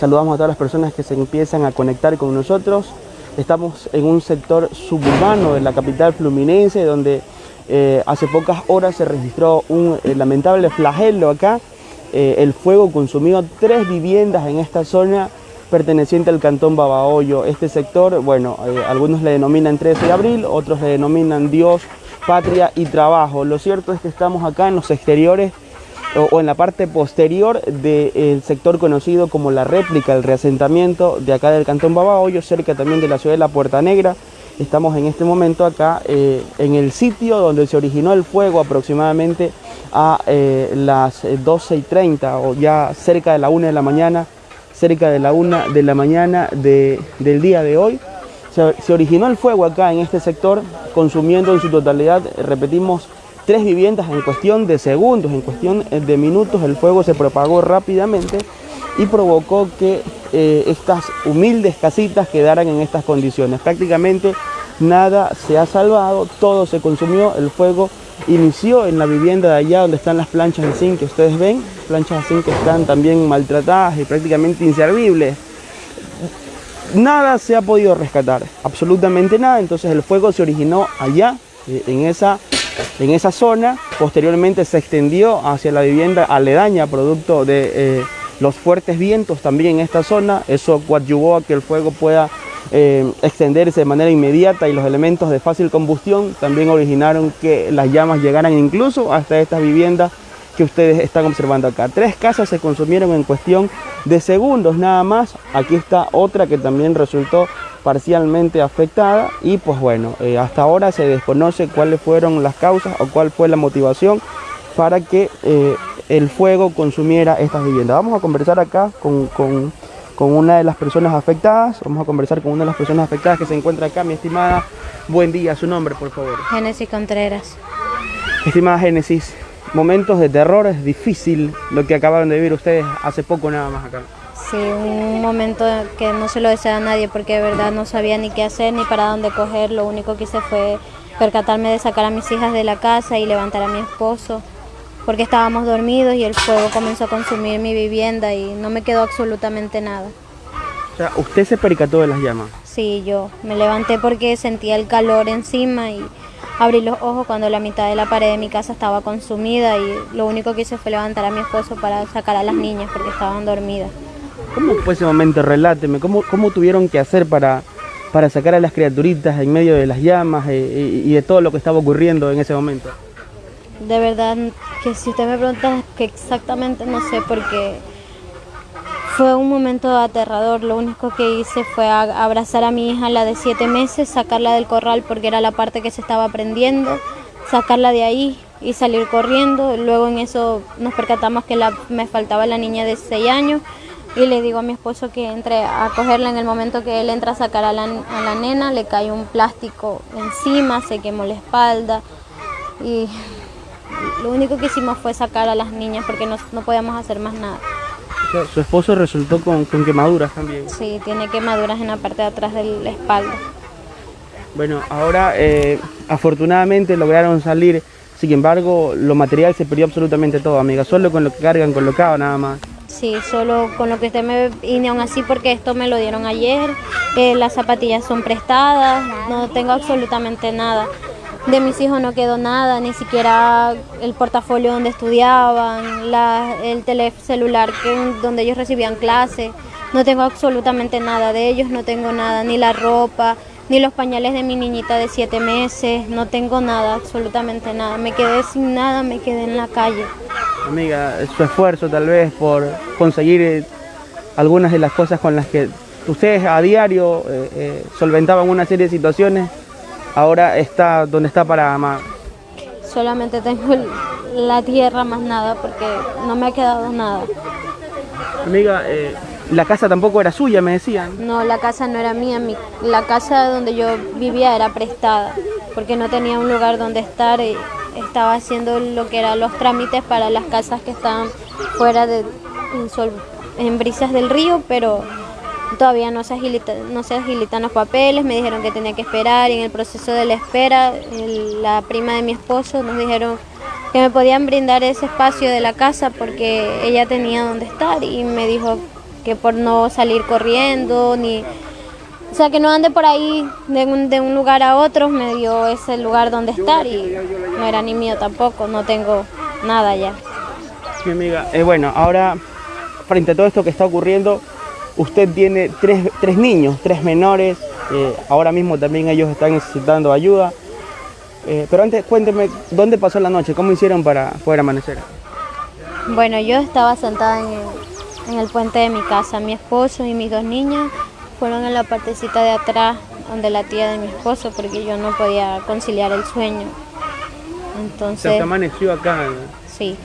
Eh, saludamos a todas las personas que se empiezan a conectar con nosotros. Estamos en un sector suburbano de la capital fluminense donde eh, hace pocas horas se registró un eh, lamentable flagelo acá. el fuego consumió tres viviendas en esta zona perteneciente al cantón Babahoyo. Este sector, bueno, algunos le denominan 13 de abril, otros le denominan Dios, Patria y Trabajo. Lo cierto es que estamos acá en los exteriores o, en la parte posterior del sector conocido como la réplica, el reasentamiento de acá del Cantón Babahoyo, cerca también de la ciudad de La Puerta Negra. Estamos en este momento acá eh, en el sitio donde se originó el fuego aproximadamente a eh, las 12 y 30 o ya cerca de la 1 de la mañana, cerca de la 1 de la mañana del día de hoy. Se, se originó el fuego acá en este sector consumiendo en su totalidad, repetimos, tres viviendas en cuestión de segundos, en cuestión de minutos, el fuego se propagó rápidamente y provocó que eh, estas humildes casitas quedaran en estas condiciones. Prácticamente nada se ha salvado, todo se consumió, el fuego inició en la vivienda de allá donde están las planchas de zinc que ustedes ven, planchas de zinc que están también maltratadas y prácticamente inservibles. Nada se ha podido rescatar, absolutamente nada, entonces el fuego se originó allá, eh, en esa en esa zona. Posteriormente se extendió hacia la vivienda aledaña, producto de eh, los fuertes vientos también en esta zona. Eso coadyuvó a que el fuego pueda eh, extenderse de manera inmediata y los elementos de fácil combustión también originaron que las llamas llegaran incluso hasta estas viviendas que ustedes están observando acá. Tres casas se consumieron en cuestión de segundos nada más. Aquí está otra que también resultó parcialmente afectada y pues bueno, eh, hasta ahora se desconoce cuáles fueron las causas o cuál fue la motivación para que eh, el fuego consumiera estas viviendas. Vamos a conversar acá con, con, con, una de las personas afectadas, vamos a conversar con una de las personas afectadas que se encuentra acá, mi estimada. Buen día, su nombre por favor. Génesis Contreras. Estimada Génesis, momentos de terror, es difícil lo que acabaron de vivir ustedes hace poco nada más acá. Sí, un momento que no se lo desea a nadie porque de verdad no sabía ni qué hacer ni para dónde coger. Lo único que hice fue percatarme de sacar a mis hijas de la casa y levantar a mi esposo porque estábamos dormidos y el fuego comenzó a consumir mi vivienda y no me quedó absolutamente nada. O sea, ¿usted se percató de las llamas? Sí, yo me levanté porque sentía el calor encima y abrí los ojos cuando la mitad de la pared de mi casa estaba consumida y lo único que hice fue levantar a mi esposo para sacar a las niñas porque estaban dormidas. ¿Cómo fue ese momento? Reláteme, ¿cómo, cómo tuvieron que hacer para, para sacar a las criaturitas en medio de las llamas eh, y, de todo lo que estaba ocurriendo en ese momento? De verdad que si usted me pregunta que exactamente no sé porque fue un momento aterrador. Lo único que hice fue abrazar a mi hija, la de siete meses, sacarla del corral porque era la parte que se estaba prendiendo, sacarla de ahí y salir corriendo. Luego en eso nos percatamos que la, me faltaba la niña de seis años y le digo a mi esposo que entre a cogerla en el momento que él entra a sacar a la, nena, le cae un plástico encima, se quemó la espalda y lo único que hicimos fue sacar a las niñas porque no, podíamos hacer más nada. ¿Su esposo resultó con, quemaduras también? Sí, tiene quemaduras en la parte de atrás de la espalda. Bueno, ahora eh, afortunadamente lograron salir, sin embargo, lo material se perdió absolutamente todo, amiga, solo con lo que cargan colocado nada más. Sí, solo con lo que usted me vine aún así porque esto me lo dieron ayer, eh, las zapatillas son prestadas, no tengo absolutamente nada. De mis hijos no quedó nada, ni siquiera el portafolio donde estudiaban, el teléfono celular donde ellos recibían clases, no tengo absolutamente nada de ellos, no tengo nada, ni la ropa, ni los pañales de mi niñita de siete meses, no tengo nada, absolutamente nada. Me quedé sin nada, me quedé en la calle. Amiga, su esfuerzo tal vez por conseguir eh, algunas de las cosas con las que ustedes a diario eh, eh, solventaban una serie de situaciones, ahora está donde está para amar. Solamente tengo la tierra más nada porque no me ha quedado nada. Amiga, la casa tampoco era suya, me decían. No, la casa no era mía. la casa donde yo vivía era prestada, porque no tenía un lugar donde estar. Y estaba haciendo lo que eran los trámites para las casas que estaban fuera de en, brisas del río, pero todavía no se, no se agilitan los papeles, me dijeron que tenía que esperar y en el proceso de la espera la prima de mi esposo nos dijeron que me podían brindar ese espacio de la casa porque ella tenía donde estar y me dijo que por no salir corriendo, ni... O sea, que no ande por ahí de un, de un lugar a otro, me dio ese lugar donde estar y no era ni mío tampoco, no tengo nada ya. Mi amiga, eh, bueno, ahora frente a todo esto que está ocurriendo, usted tiene tres, tres niños, tres menores, eh, ahora mismo también ellos están necesitando ayuda. Eh, pero antes cuénteme, ¿dónde pasó la noche? ¿Cómo hicieron para poder amanecer? Bueno, yo estaba sentada en el, en el puente de mi casa. Mi esposo y mis dos niñas fueron en la partecita de atrás, donde la tía de mi esposo, porque yo no podía conciliar el sueño. Entonces... Se amaneció acá. Sí.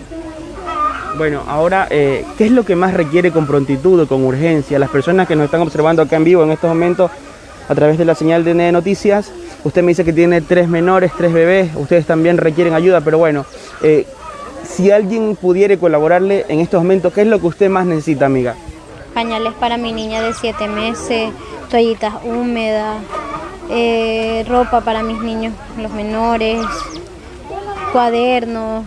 Bueno, ahora, eh, ¿qué es lo que más requiere con prontitud o con urgencia? Las personas que nos están observando acá en vivo en estos momentos, a través de la señal de Noticias, usted me dice que tiene tres menores, tres bebés, ustedes también requieren ayuda, pero bueno, eh, si alguien pudiera colaborarle en estos momentos, ¿qué es lo que usted más necesita, amiga? Pañales para mi niña de siete meses, toallitas húmedas, eh, ropa para mis niños, los menores, cuadernos,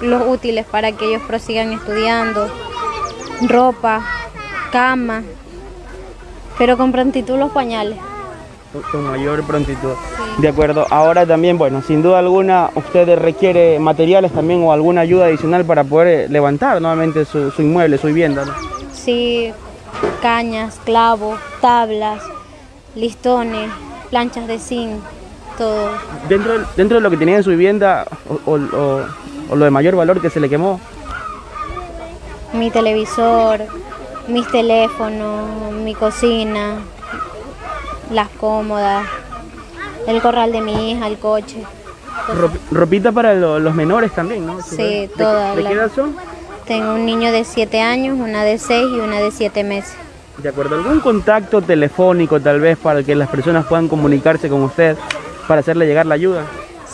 los útiles para que ellos prosigan estudiando, ropa, cama, pero con prontitud los pañales. Con mayor prontitud. De acuerdo. Ahora también, bueno, sin duda alguna, usted requiere materiales también o alguna ayuda adicional para poder levantar nuevamente su, inmueble, su vivienda. ¿no? Sí, cañas, clavos, tablas, listones, planchas de zinc, todo. Dentro, dentro de lo que tenía en su vivienda o, o lo de mayor valor que se le quemó. Mi televisor, mis teléfonos, mi cocina, las cómodas, el corral de mi hija, el coche. ropita para los menores también, ¿no? Sí, todas. ¿De, qué edad son? Tengo un niño de 7 años, una de 6 y una de 7 meses. De acuerdo, ¿algún contacto telefónico tal vez para que las personas puedan comunicarse con usted para hacerle llegar la ayuda?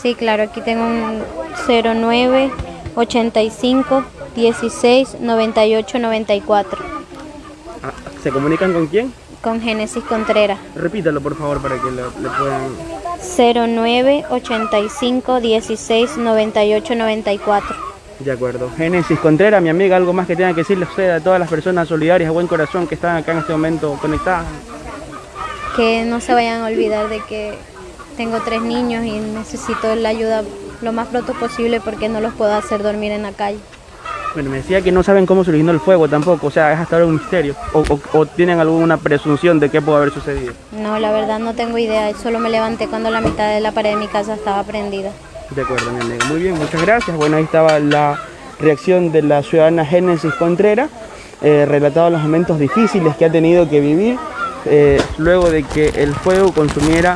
Sí, claro, aquí tengo un 09 85 16 98 94. ¿Se comunican con quién? Con Génesis Contreras. Repítalo por favor para que le, puedan... 09 85 16 98 94. De acuerdo. Génesis Contreras, mi amiga, algo más que tenga que decirle a usted a todas las personas solidarias a buen corazón que están acá en este momento conectadas. Que no se vayan a olvidar de que tengo tres niños y necesito la ayuda lo más pronto posible porque no los puedo hacer dormir en la calle. Bueno, me decía que no saben cómo se originó el fuego tampoco, o sea, es hasta ahora un misterio. O, tienen alguna presunción de qué pudo haber sucedido? No, la verdad no tengo idea, solo me levanté cuando la mitad de la pared de mi casa estaba prendida. De acuerdo, mi amigo. Muy bien, muchas gracias. Bueno, ahí estaba la reacción de la ciudadana Génesis Contreras, eh, relatado los momentos difíciles que ha tenido que vivir eh, luego de que el fuego consumiera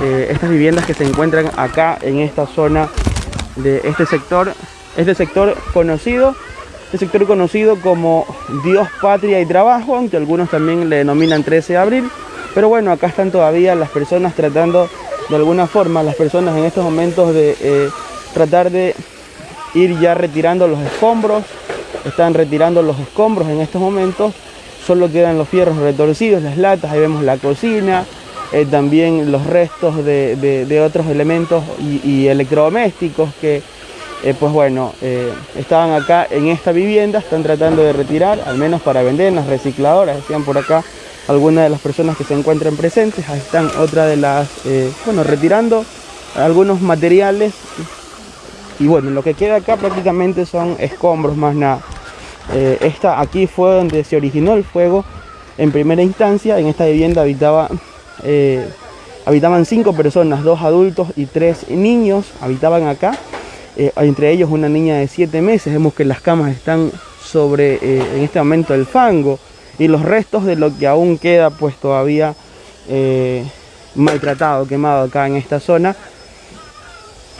eh, estas viviendas que se encuentran acá en esta zona de este sector, este sector conocido, este sector conocido como Dios, Patria y Trabajo, aunque algunos también le denominan 13 de abril, pero bueno, acá están todavía las personas tratando de alguna forma, las personas en estos momentos de eh, tratar de ir ya retirando los escombros, están retirando los escombros en estos momentos, solo quedan los fierros retorcidos, las latas, ahí vemos la cocina, eh, también los restos de, otros elementos y, electrodomésticos que, eh, pues bueno, eh, estaban acá en esta vivienda, están tratando de retirar, al menos para vender en las recicladoras, decían por acá algunas de las personas que se encuentran presentes, están otra de las, bueno, retirando algunos materiales y bueno, lo que queda acá prácticamente son escombros más nada. esta aquí fue donde se originó el fuego en primera instancia, en esta vivienda habitaba eh, habitaban cinco personas, dos adultos y tres niños habitaban acá. Eh, entre ellos una niña de siete meses. Vemos que las camas están sobre, eh, en este momento, el fango y los restos de lo que aún queda pues todavía maltratado, quemado acá en esta zona.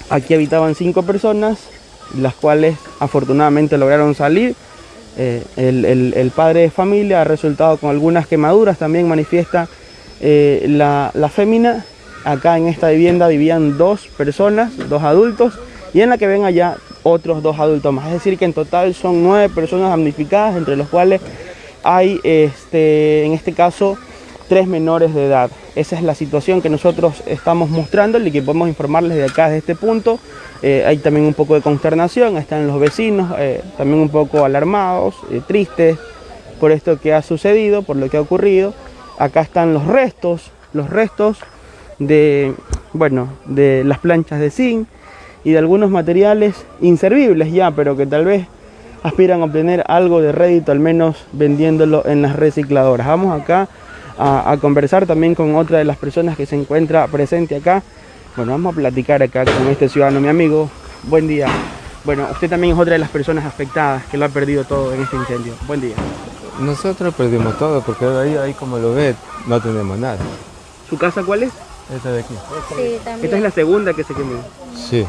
Aquí habitaban cinco personas, las cuales afortunadamente lograron salir. el, el padre de familia ha resultado con algunas quemaduras, también manifiesta eh, la, la fémina, acá en esta vivienda vivían dos personas, dos adultos, y en la que ven allá otros dos adultos más. Es decir, que en total son nueve personas damnificadas, entre los cuales hay, este, en este caso, tres menores de edad. Esa es la situación que nosotros estamos mostrando y que podemos informarles de acá, de este punto. Eh, hay también un poco de consternación, están los vecinos, eh, también un poco alarmados, tristes, por esto que ha sucedido, por lo que ha ocurrido. Acá están los restos, los restos de, bueno, de las planchas de zinc y de algunos materiales inservibles ya, pero que tal vez aspiran a obtener algo de rédito, al menos vendiéndolo en las recicladoras. Vamos acá a, conversar también con otra de las personas que se encuentra presente acá. Bueno, vamos a platicar acá con este ciudadano, mi amigo. Buen día. Bueno, usted también es otra de las personas afectadas que lo ha perdido todo en este incendio. Buen día. Nosotros perdimos todo porque ahí, ahí como lo ve, no tenemos nada. ¿Su casa cuál es? Esta de aquí. Sí, también. Esta es la segunda que se quemó. Sí.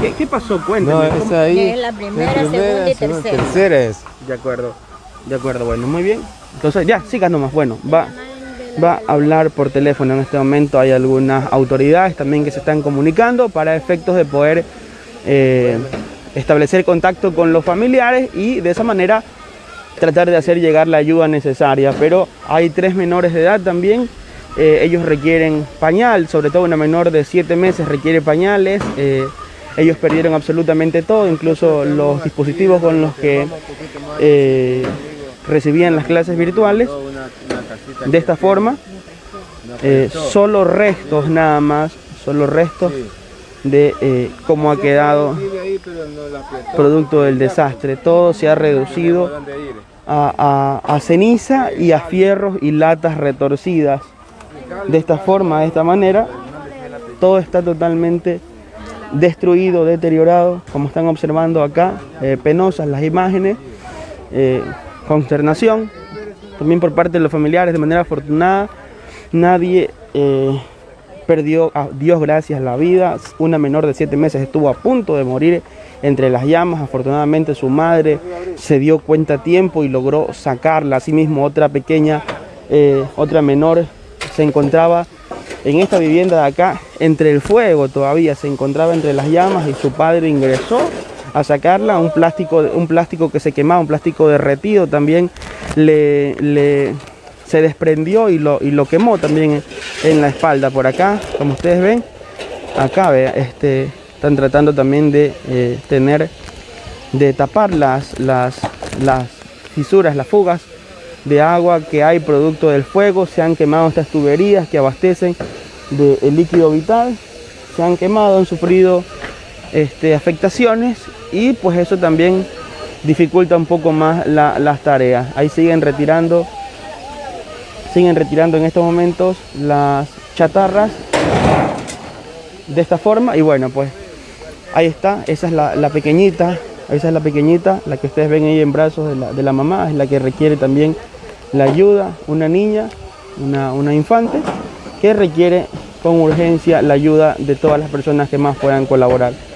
¿Qué, qué pasó? Cuéntame. No, ahí. Es la primera, segunda y tercera. Tercera es. De acuerdo. De acuerdo, bueno, muy bien. Entonces, ya, siga nomás. Bueno, va, va a hablar por teléfono en este momento. Hay algunas autoridades también que se están comunicando para efectos de poder eh, establecer contacto con los familiares y de esa manera tratar de hacer llegar la ayuda necesaria. Pero hay tres menores de edad también. Eh, ellos requieren pañal, sobre todo una menor de 7 meses requiere pañales. Eh, ellos perdieron absolutamente todo, incluso los dispositivos con los que recibían las clases virtuales. De esta forma, solo restos nada más, solo restos de eh, cómo ha quedado producto del desastre. Todo se ha reducido a, ceniza y a fierros y latas retorcidas. De esta forma, de esta manera, todo está totalmente destruido, deteriorado, como están observando acá, eh, penosas las imágenes, eh, consternación, también por parte de los familiares, de manera afortunada, nadie perdió, a Dios gracias, la vida. Una menor de siete meses estuvo a punto de morir entre las llamas. Afortunadamente su madre se dio cuenta a tiempo y logró sacarla. Asimismo otra pequeña, eh, otra menor se encontraba en esta vivienda de acá, entre el fuego todavía, se encontraba entre las llamas y su padre ingresó a sacarla, un plástico, un plástico que se quemaba, un plástico derretido también le, le se desprendió y lo, y lo quemó también en la espalda. Por acá, como ustedes ven, acá vea, este, están tratando también de eh, tener, de tapar las, las, las fisuras, las fugas de agua que hay producto del fuego, se han quemado estas tuberías que abastecen del líquido vital, se han quemado, han sufrido este, afectaciones y pues eso también dificulta un poco más las tareas. Ahí siguen retirando siguen retirando en estos momentos las chatarras de esta forma. Y bueno pues ahí está. Esa es la, pequeñita esa es la pequeñita la que ustedes ven ahí en brazos de la, de la mamá es la que requiere también la ayuda. Una niña una, una infante que requiere con urgencia la ayuda de todas las personas que más puedan colaborar